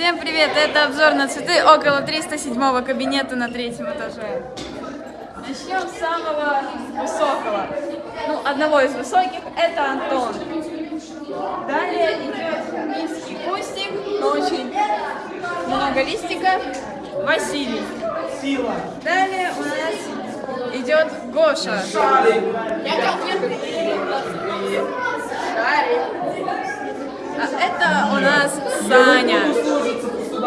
Всем привет! Это обзор на цветы около 307 кабинета на третьем этаже. Начнем с самого высокого. Ну, одного из высоких. Это Антон. Далее идет низкий кустик, но очень много листиков. Василий. Сила. Далее у нас идет Гоша. Шарик. А это у нас Саня.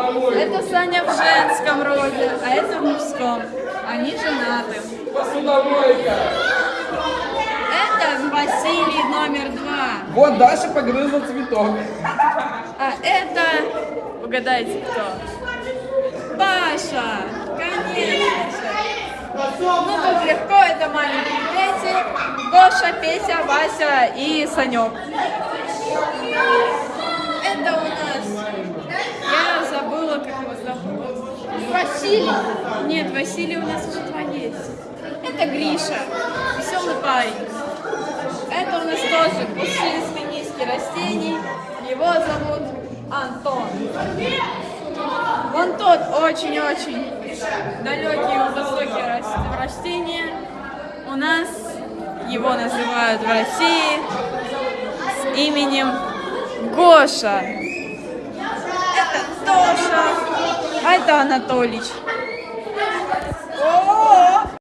Это Саня в женском роде, а это в мужском. Они женаты. Это Василий номер два. Вот Даша погрызла цветок. А это, угадайте кто? Паша! Конечно. Ну тут легко, это маленькие дети. Гоша, Петя, Вася и Санек. Это у нас, я забыла, как его зовут. Василий. Нет, Василий у нас уже два есть. Это Гриша, веселый парень. Это у нас тоже пушистый низкий растений. Его зовут Антон. Вон тот очень-очень далекие высокие рас- растения. У нас его называют в России с именем Гоша. А это Анатолич.